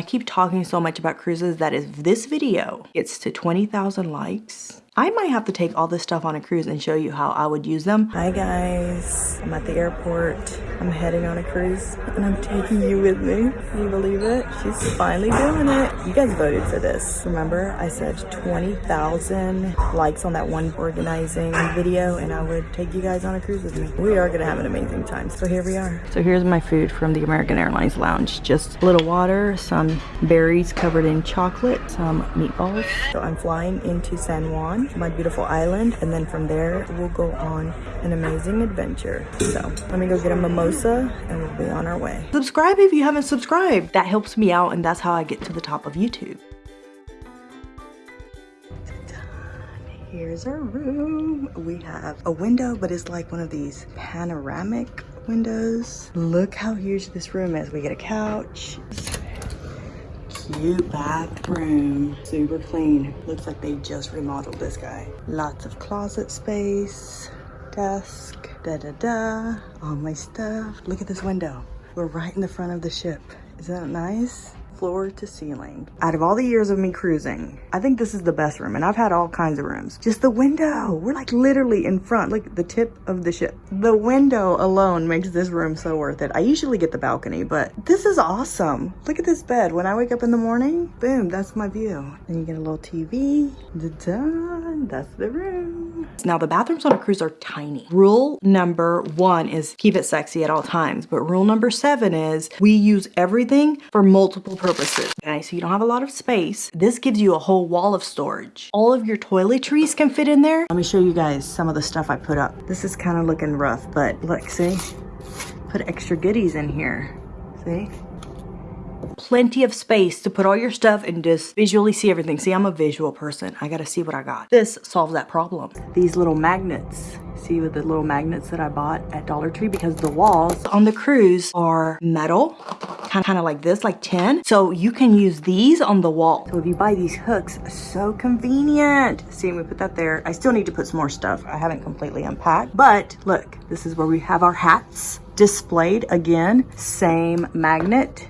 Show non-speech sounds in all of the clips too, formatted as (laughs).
I keep talking so much about cruises that if this video gets to 20,000 likes, I might have to take all this stuff on a cruise and show you how I would use them. Hi guys, I'm at the airport. I'm heading on a cruise and I'm taking you with me. Can you believe it? She's finally doing it. You guys voted for this. Remember I said 20,000 likes on that one organizing video and I would take you guys on a cruise with me. We are gonna have an amazing time. So here we are. So here's my food from the American Airlines Lounge. Just a little water, some berries covered in chocolate, some meatballs. So I'm flying into San Juan my beautiful island and then from there we'll go on an amazing adventure. So let me go get a mimosa and we'll be on our way. Subscribe if you haven't subscribed. That helps me out and that's how i get to the top of youtube. Here's our room. We have a window but it's like one of these panoramic windows. Look how huge this room is. We get a couch cute bathroom. Super clean. Looks like they just remodeled this guy. Lots of closet space, desk, da-da-da, all my stuff. Look at this window. We're right in the front of the ship. Isn't that nice? Floor to ceiling. Out of all the years of me cruising, I think this is the best room. And I've had all kinds of rooms. Just the window. We're like literally in front, like the tip of the ship. The window alone makes this room so worth it. I usually get the balcony, but this is awesome. Look at this bed. When I wake up in the morning, boom, that's my view. Then you get a little TV. Da-da, that's the room. Now the bathrooms on a cruise are tiny. Rule number one is keep it sexy at all times. But rule number seven is we use everything for multiple purposes purposes. Okay, so you don't have a lot of space. This gives you a whole wall of storage. All of your toiletries can fit in there. Let me show you guys some of the stuff I put up. This is kind of looking rough, but look, see? Put extra goodies in here. See? Plenty of space to put all your stuff and just visually see everything. See, I'm a visual person. I gotta see what I got. This solves that problem. These little magnets. See with the little magnets that I bought at Dollar Tree because the walls on the cruise are metal, kind of like this, like tin. So you can use these on the wall. So if you buy these hooks, so convenient. See, we put that there. I still need to put some more stuff. I haven't completely unpacked, but look, this is where we have our hats displayed again. Same magnet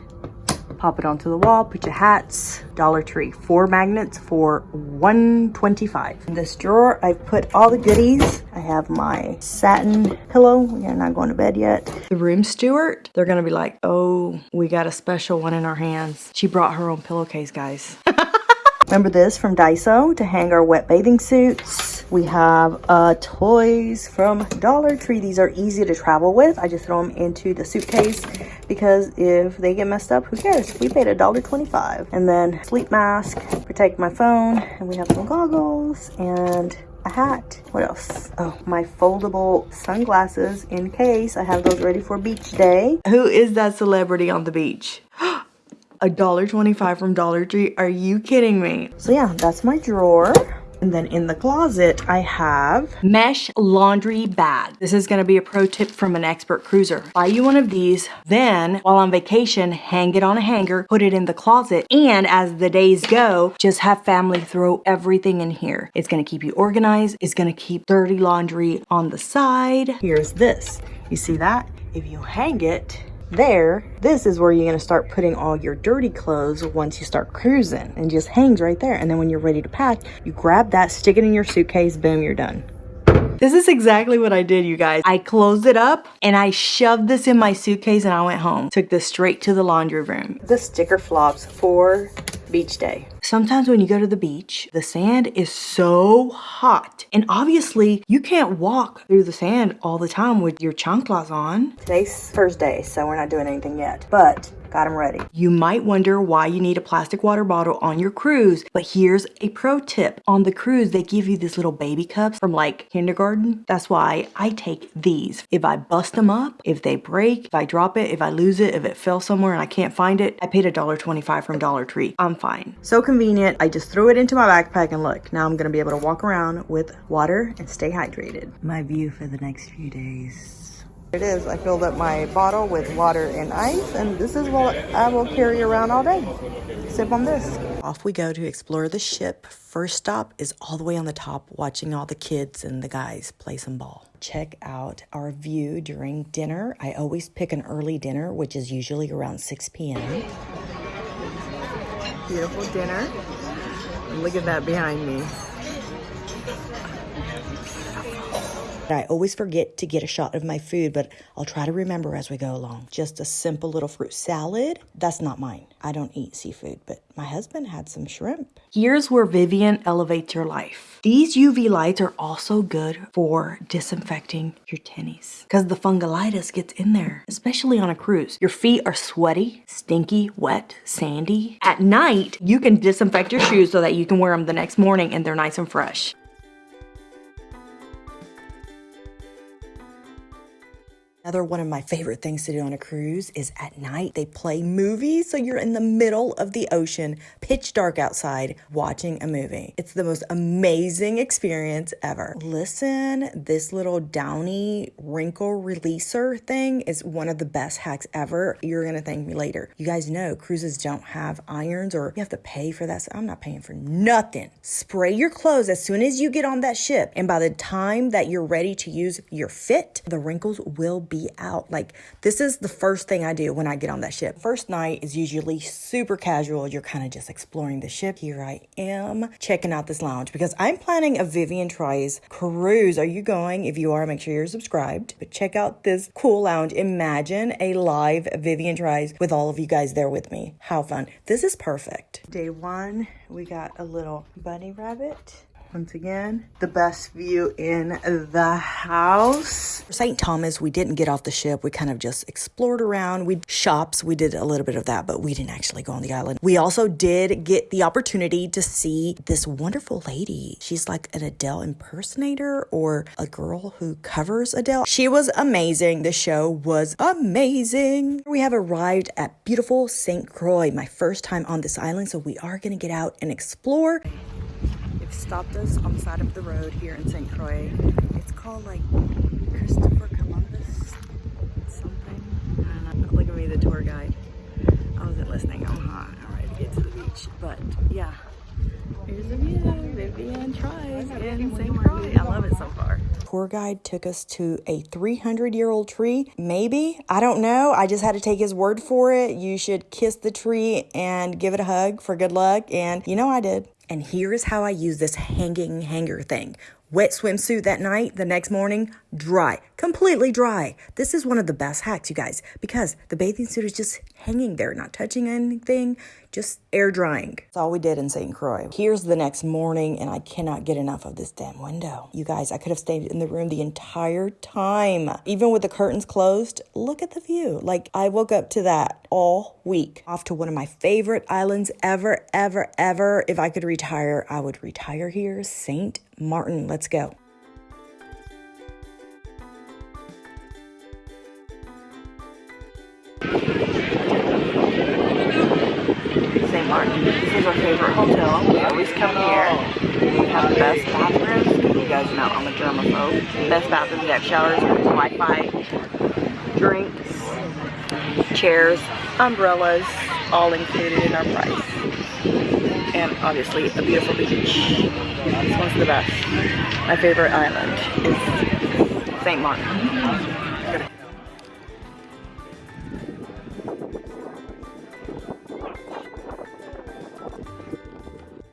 pop it onto the wall, put your hats, Dollar Tree. Four magnets for 125 In this drawer, I've put all the goodies. I have my satin pillow. We're not going to bed yet. The room steward, they're gonna be like, oh, we got a special one in our hands. She brought her own pillowcase, guys. (laughs) Remember this from Daiso to hang our wet bathing suits. We have uh, toys from Dollar Tree. These are easy to travel with. I just throw them into the suitcase because if they get messed up, who cares? We paid a dollar twenty-five. And then sleep mask, protect my phone. And we have some goggles and a hat. What else? Oh, my foldable sunglasses in case I have those ready for beach day. Who is that celebrity on the beach? (gasps) a dollar twenty-five from Dollar Tree. Are you kidding me? So yeah, that's my drawer. And then in the closet, I have mesh laundry bag. This is gonna be a pro tip from an expert cruiser. Buy you one of these, then while on vacation, hang it on a hanger, put it in the closet, and as the days go, just have family throw everything in here. It's gonna keep you organized. It's gonna keep dirty laundry on the side. Here's this. You see that? If you hang it, there, this is where you're gonna start putting all your dirty clothes once you start cruising and just hangs right there. And then when you're ready to pack, you grab that, stick it in your suitcase, boom, you're done. This is exactly what I did, you guys. I closed it up and I shoved this in my suitcase and I went home. Took this straight to the laundry room. The sticker flops for beach day. Sometimes when you go to the beach, the sand is so hot. And obviously, you can't walk through the sand all the time with your chanclas on. Today's Thursday, so we're not doing anything yet. But got them ready. You might wonder why you need a plastic water bottle on your cruise, but here's a pro tip. On the cruise, they give you these little baby cups from like kindergarten. That's why I take these. If I bust them up, if they break, if I drop it, if I lose it, if it fell somewhere and I can't find it, I paid a dollar twenty-five from Dollar Tree. I'm fine. So convenient. I just threw it into my backpack and look, now I'm gonna be able to walk around with water and stay hydrated. My view for the next few days. It is. I filled up my bottle with water and ice, and this is what I will carry around all day. Sip on this. Off we go to explore the ship. First stop is all the way on the top, watching all the kids and the guys play some ball. Check out our view during dinner. I always pick an early dinner, which is usually around 6 p.m. beautiful dinner. Look at that behind me. I always forget to get a shot of my food, but I'll try to remember as we go along. Just a simple little fruit salad. That's not mine. I don't eat seafood, but my husband had some shrimp. Here's where Vivian elevates your life. These UV lights are also good for disinfecting your tennies because the fungulitis gets in there, especially on a cruise. Your feet are sweaty, stinky, wet, sandy. At night, you can disinfect your shoes so that you can wear them the next morning and they're nice and fresh. Another one of my favorite things to do on a cruise is at night they play movies. So you're in the middle of the ocean, pitch dark outside, watching a movie. It's the most amazing experience ever. Listen, this little downy wrinkle releaser thing is one of the best hacks ever. You're gonna thank me later. You guys know cruises don't have irons or you have to pay for that. So I'm not paying for nothing. Spray your clothes as soon as you get on that ship. And by the time that you're ready to use your fit, the wrinkles will be out. Like, this is the first thing I do when I get on that ship. First night is usually super casual. You're kind of just exploring the ship. Here I am checking out this lounge because I'm planning a Vivian Tries cruise. Are you going? If you are, make sure you're subscribed. But check out this cool lounge. Imagine a live Vivian Tries with all of you guys there with me. How fun. This is perfect. Day one, we got a little bunny rabbit once again, the best view in the house. For St. Thomas, we didn't get off the ship. We kind of just explored around. We shops, we did a little bit of that, but we didn't actually go on the island. We also did get the opportunity to see this wonderful lady. She's like an Adele impersonator or a girl who covers Adele. She was amazing. The show was amazing. We have arrived at beautiful St. Croix, my first time on this island, so we are going to get out and explore stopped us on the side of the road here in St. Croix. It's called like Christopher Columbus something. Look at me, the tour guide. I wasn't listening. I'm hot. All right, get to the beach. But yeah, here's the view. Vivian Tries in St. I love it so far. Tour guide took us to a 300 year old tree. Maybe. I don't know. I just had to take his word for it. You should kiss the tree and give it a hug for good luck. And you know I did. And here is how I use this hanging hanger thing. Wet swimsuit that night, the next morning, dry, completely dry. This is one of the best hacks, you guys, because the bathing suit is just hanging there, not touching anything, just air drying. That's all we did in St. Croix. Here's the next morning, and I cannot get enough of this damn window. You guys, I could have stayed in the room the entire time. Even with the curtains closed, look at the view. Like, I woke up to that all week. Off to one of my favorite islands ever, ever, ever. If I could retire, I would retire here, St. Martin. Let's go. Is our favorite hotel. We always come here. We have the best bathrooms. You guys know I'm a germaphobe. Best bathrooms, you have showers, Wi-Fi, drinks, chairs, umbrellas, all included in our price. And obviously a beautiful beach. This one's the best. My favorite island is St. Martin.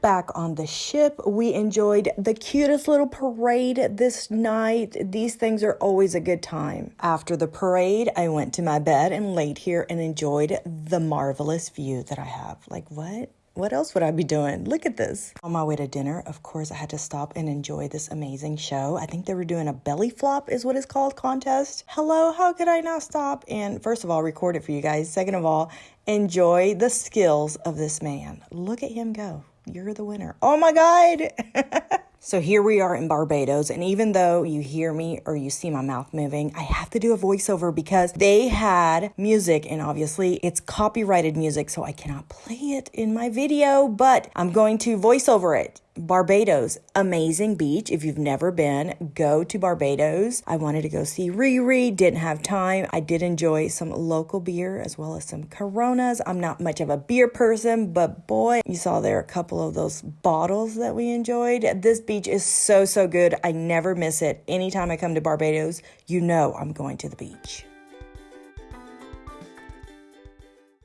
Back on the ship. We enjoyed the cutest little parade this night. These things are always a good time. After the parade, I went to my bed and laid here and enjoyed the marvelous view that I have. Like, what? What else would I be doing? Look at this. On my way to dinner, of course, I had to stop and enjoy this amazing show. I think they were doing a belly flop, is what it's called, contest. Hello, how could I not stop? And first of all, record it for you guys. Second of all, enjoy the skills of this man. Look at him go. You're the winner. Oh my God. (laughs) so here we are in Barbados. And even though you hear me or you see my mouth moving, I have to do a voiceover because they had music and obviously it's copyrighted music. So I cannot play it in my video, but I'm going to voice over it. Barbados, amazing beach. If you've never been, go to Barbados. I wanted to go see Riri, didn't have time. I did enjoy some local beer as well as some Coronas. I'm not much of a beer person, but boy, you saw there a couple of those bottles that we enjoyed. This beach is so, so good. I never miss it. Anytime I come to Barbados, you know I'm going to the beach.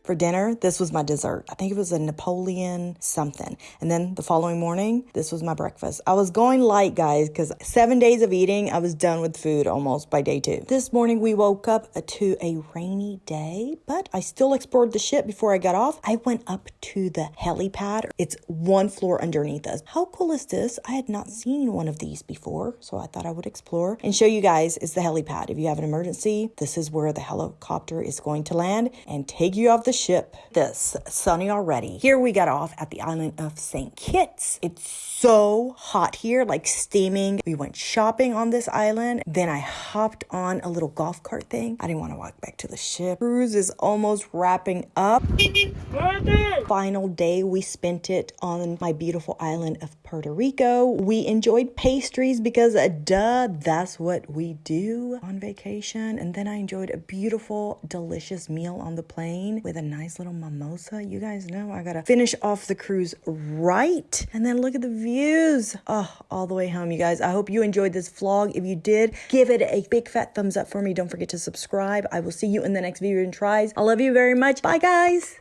For dinner, this was my dessert. I think it was a Napoleon something. And then the following morning, this was my breakfast. I was going light, guys, because seven days of eating, I was done with food almost by day two. This morning, we woke up uh, to a rainy day, but I still explored the ship before I got off. I went up to the helipad. It's one floor underneath us. How cool is this? I had not seen one of these before, so I thought I would explore and show you guys is the helipad. If you have an emergency, this is where the helicopter is going to land and take you off the ship. This sunny already. Here we got off at the island of St. Kitts. It's so hot here, like steaming. We went shopping on this island. Then I hopped on a little golf cart thing. I didn't want to walk back to the ship. Cruise is almost wrapping up. Final day, we spent it on my beautiful island of Puerto Rico. We enjoyed pastries because, uh, duh, that's what we do on vacation. And then I enjoyed a beautiful, delicious meal on the plane with a nice little mimosa. You guys know I gotta finish off the cruise right. And then look at the views. Oh, all the way home, you guys. I hope you enjoyed this vlog. If you did, give it a big fat thumbs up for me. Don't forget to subscribe. I will see you in the next video and tries. I love you very much. Bye, guys.